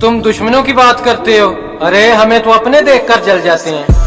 तुम दुश्मनों की बात करते हो। अरे हमें तो अपने देखकर जल जाते हैं।